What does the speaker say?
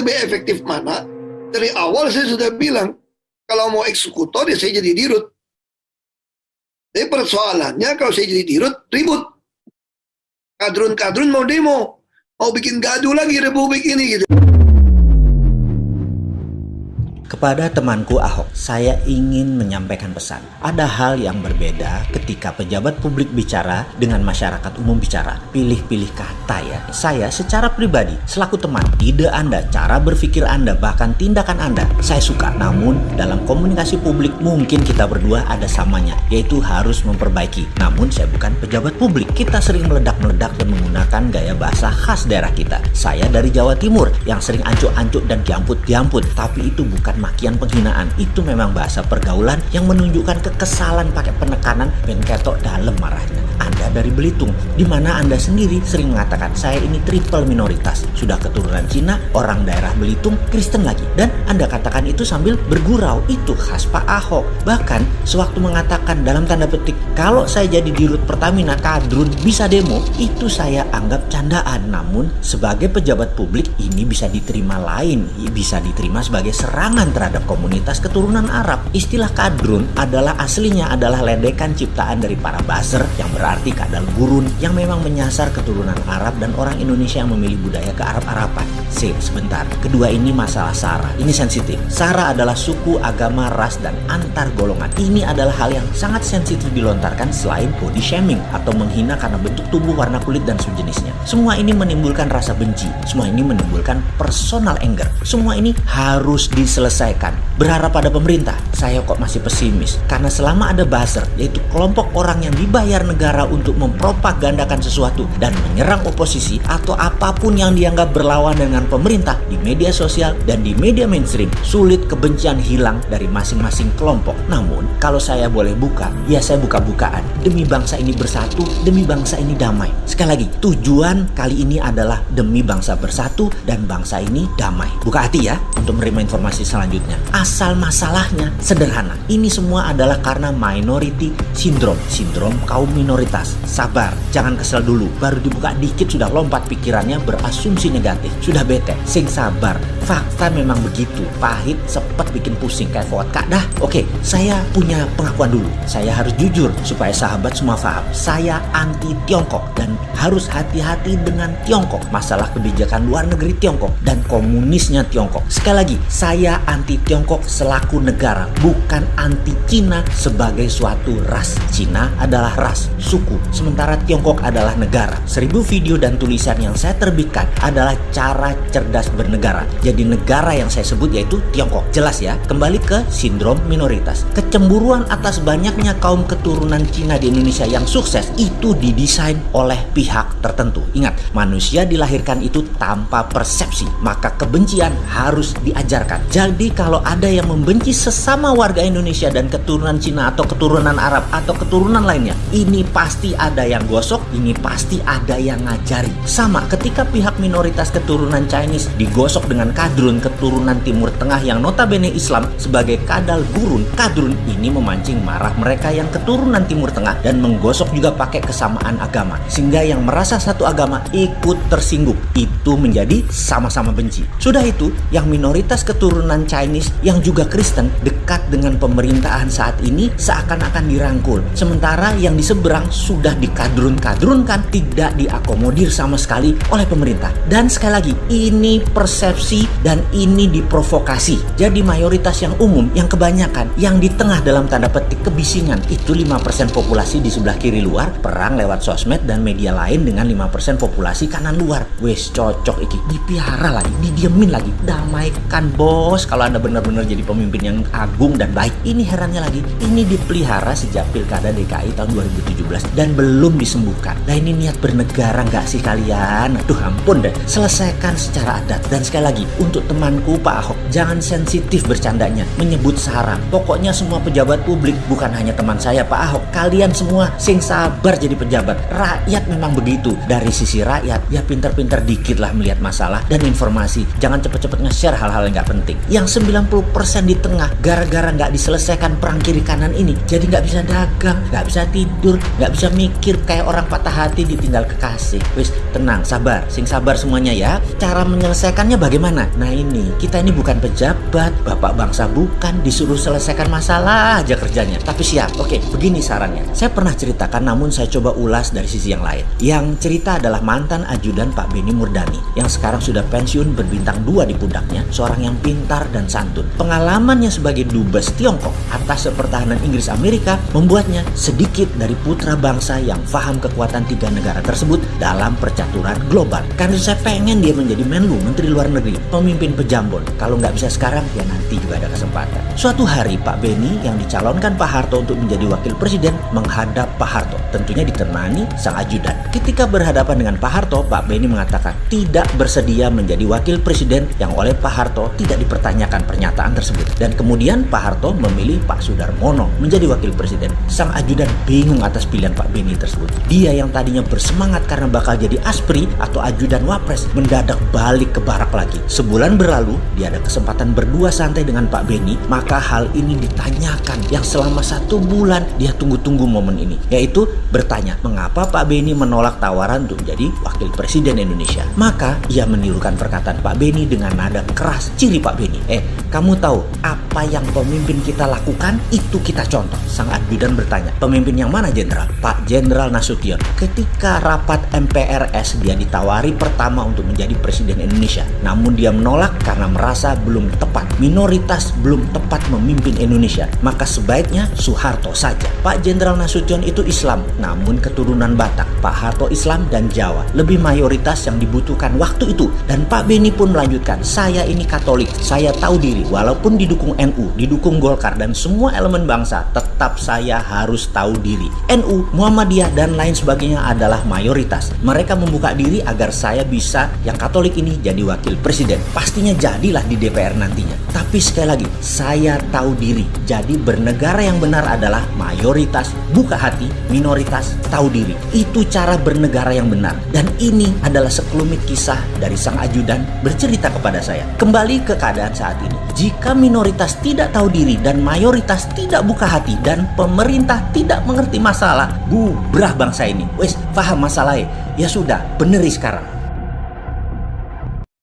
lebih efektif mana? Dari awal saya sudah bilang, kalau mau eksekutor ya saya jadi dirut. Tapi persoalannya kalau saya jadi dirut, ribut. Kadrun-kadrun mau demo, mau bikin gaduh lagi republik ini gitu. Kepada temanku Ahok, saya ingin menyampaikan pesan. Ada hal yang berbeda ketika pejabat publik bicara dengan masyarakat umum bicara. Pilih-pilih kata ya. Saya secara pribadi, selaku teman, ide Anda, cara berpikir Anda, bahkan tindakan Anda, saya suka. Namun, dalam komunikasi publik mungkin kita berdua ada samanya, yaitu harus memperbaiki. Namun, saya bukan pejabat publik. Kita sering meledak-meledak dan menggunakan gaya bahasa khas daerah kita. Saya dari Jawa Timur yang sering ancuk-ancuk dan diamput-diamput, tapi itu bukan makian penghinaan itu memang bahasa pergaulan yang menunjukkan kekesalan pakai penekanan dan ketok dalam marahnya. Anda dari Belitung, di mana Anda sendiri sering mengatakan saya ini triple minoritas, sudah keturunan Cina, orang daerah Belitung, Kristen lagi, dan Anda katakan itu sambil bergurau, itu khas Pak Ahok. Bahkan sewaktu mengatakan dalam tanda petik, kalau saya jadi dirut Pertamina kadrun bisa demo, itu saya anggap candaan. Namun sebagai pejabat publik ini bisa diterima lain, bisa diterima sebagai serangan terhadap komunitas keturunan Arab. Istilah kadrun adalah aslinya adalah ledekan ciptaan dari para baser yang berarti kadal gurun yang memang menyasar keturunan Arab dan orang Indonesia yang memilih budaya ke Arab-Araban. Sip, sebentar. Kedua ini masalah Sara. Ini sensitif. Sara adalah suku, agama, ras, dan antar golongan. Ini adalah hal yang sangat sensitif dilontarkan selain body shaming atau menghina karena bentuk tubuh, warna kulit, dan sejenisnya. Semua ini menimbulkan rasa benci. Semua ini menimbulkan personal anger. Semua ini harus diselesaikan diselesaikan. Berharap pada pemerintah, saya kok masih pesimis. Karena selama ada buzzer, yaitu kelompok orang yang dibayar negara untuk mempropagandakan sesuatu dan menyerang oposisi atau apa pun yang dianggap berlawan dengan pemerintah di media sosial dan di media mainstream, sulit kebencian hilang dari masing-masing kelompok. Namun, kalau saya boleh buka, ya saya buka-bukaan. Demi bangsa ini bersatu, demi bangsa ini damai. Sekali lagi, tujuan kali ini adalah demi bangsa bersatu dan bangsa ini damai. Buka hati ya untuk menerima informasi selanjutnya. Asal masalahnya sederhana. Ini semua adalah karena minority syndrome, sindrom kaum minoritas. Sabar, jangan kesel dulu. Baru dibuka dikit sudah lompat pikirannya berasumsi negatif. Sudah bete, sing sabar. Fakta memang begitu. Pahit, sepet bikin pusing kayak vodka. Dah, oke, saya punya pengakuan dulu. Saya harus jujur supaya sahabat semua paham. Saya anti Tiongkok dan harus hati-hati dengan Tiongkok. Masalah kebijakan luar negeri Tiongkok dan komunisnya Tiongkok. Sekali lagi, saya anti Tiongkok selaku negara, bukan anti Cina sebagai suatu ras. Cina adalah ras, suku, sementara Tiongkok adalah negara. Seribu video dan tulisan yang saya terbitkan adalah cara cerdas bernegara. Jadi negara yang saya sebut yaitu Tiongkok. Jelas ya, kembali ke sindrom minoritas. Kecemburuan atas banyaknya kaum keturunan Cina di Indonesia yang sukses itu didesain oleh pihak tertentu. Ingat, manusia dilahirkan itu tanpa persepsi, maka kebencian harus diajarkan. Jadi kalau ada yang membenci sesama warga Indonesia dan keturunan Cina atau keturunan Arab atau keturunan lainnya, ini pasti ada yang gosok, ini pasti ada yang ngajari. Sama ketika pihak minoritas keturunan Chinese digosok dengan kadrun keturunan Timur Tengah yang notabene Islam sebagai kadal gurun, kadrun ini memancing marah mereka yang keturunan Timur Tengah dan menggosok juga pakai kesamaan agama. Sehingga yang merasa satu agama ikut tersinggung. Itu menjadi sama-sama benci. Sudah itu, yang minoritas keturunan Chinese yang juga Kristen dekat dengan pemerintahan saat ini seakan-akan dirangkul. Sementara yang di seberang sudah dikadrun-kadrunkan tidak diakomodir sama sekali oleh pemerintah. Dan sekali lagi, ini persepsi dan ini diprovokasi. Jadi mayoritas yang umum, yang kebanyakan, yang di tengah dalam tanda petik kebisingan itu 5% populasi di sebelah kiri luar, perang lewat sosmed dan media lain dengan 5% populasi kanan luar. Wes cocok iki, dipiara lagi, didiemin lagi, damaikan bos kalau Anda benar-benar jadi pemimpin yang agung dan baik. Ini herannya lagi, ini dipelihara sejak Pilkada DKI tahun 2017 dan belum disembuhkan. Nah ini niat bernegara nggak sih kalian? Aduh ampun deh, selesaikan secara adat. Dan sekali lagi, untuk temanku Pak Ahok, jangan sensitif bercandanya, menyebut Sarah. Pokoknya semua pejabat publik, bukan hanya teman saya Pak Ahok, kalian semua sing sabar jadi pejabat. Rakyat memang begitu. Dari sisi rakyat, ya pinter-pinter dikit lah melihat masalah dan informasi. Jangan cepet-cepet nge-share hal-hal yang nggak penting. Yang 90% di tengah gara-gara nggak diselesaikan perang kiri kanan ini. Jadi nggak bisa dagang, nggak bisa tidur, nggak bisa mikir kayak orang patah hati ditinggal kekasih. Wis tenang, sabar, sing sabar semuanya ya. Cara menyelesaikannya bagaimana? Nah ini, kita ini bukan pejabat, bapak bangsa bukan, disuruh selesaikan masalah aja kerjanya. Tapi siap, oke, begini sarannya. Saya pernah ceritakan namun saya coba ulas dari sisi yang lain. Yang cerita adalah mantan ajudan Pak Beni Murdani yang sekarang sudah pensiun berbintang dua di pundaknya, seorang yang pintar dan santun. Pengalamannya sebagai dubes Tiongkok atas pertahanan Inggris Amerika membuatnya sedikit dari putra bangsa yang paham kekuatan tiga negara tersebut dalam percaturan global. Karena saya pengen dia menjadi Menlu, Menteri Luar Negeri, pemimpin pejambon. Kalau nggak bisa sekarang, ya nanti juga ada kesempatan. Suatu hari Pak Beni yang dicalonkan Pak Harto untuk menjadi wakil presiden menghadap Pak Harto, tentunya ditemani sang ajudan. Ketika berhadapan dengan Pak Harto, Pak Beni mengatakan tidak bersedia menjadi wakil presiden yang oleh Pak Harto tidak dipertanyakan pernyataan tersebut. Dan kemudian Pak Harto memilih Pak Sudarmono menjadi wakil presiden. Sang ajudan bingung atas pilihan Pak Beni tersebut. Dia yang tadinya bersemangat karena bakal jadi aspri atau ajudan wapres mendadak balik ke barak lagi. Sebulan berlalu, dia ada kesempatan berdua santai dengan Pak Beni, maka hal ini ditanyakan yang selama satu bulan dia tunggu-tunggu momen ini, yaitu bertanya mengapa Pak Beni menolak tawaran untuk menjadi wakil presiden Indonesia. Maka ia menirukan perkataan Pak Beni dengan nada keras ciri Pak Beni. Eh, kamu tahu apa yang pemimpin kita lakukan? Itu kita contoh. Sang ajudan bertanya, pemimpin yang mana jenderal? Pak Jenderal Nasution. Ketika rapat MPRS dia ditawari pertama untuk menjadi presiden Indonesia. Namun dia menolak karena merasa belum tepat. Minoritas belum tepat memimpin Indonesia. Maka sebaiknya Soeharto saja. Pak Jenderal Nasution itu Islam, namun keturunan Batak. Pak Harto Islam dan Jawa. Lebih mayoritas yang dibutuhkan waktu itu. Dan Pak Beni pun melanjutkan, saya ini Katolik, saya tahu diri. Walaupun didukung NU, didukung Golkar, dan semua elemen bangsa, tetap saya harus tahu diri. NU, Muhammadiyah, dan lain sebagainya adalah mayoritas. Mereka membuka diri agar saya bisa yang Katolik ini jadi wakil presiden. Pastinya jadilah di DPR nantinya. Tapi sekali lagi, saya tahu diri. Jadi bernegara yang benar adalah mayoritas, buka hati, minoritas, tahu diri. Itu cara bernegara yang benar. Dan ini adalah sekelumit kisah dari sang ajudan bercerita kepada saya. Kembali ke keadaan saat ini. Jika minoritas tidak tahu diri dan mayoritas tidak buka hati dan pemerintah tidak mengerti masalah, bubrah bangsa ini. Wes, paham masalahnya? Ya sudah, beneri sekarang.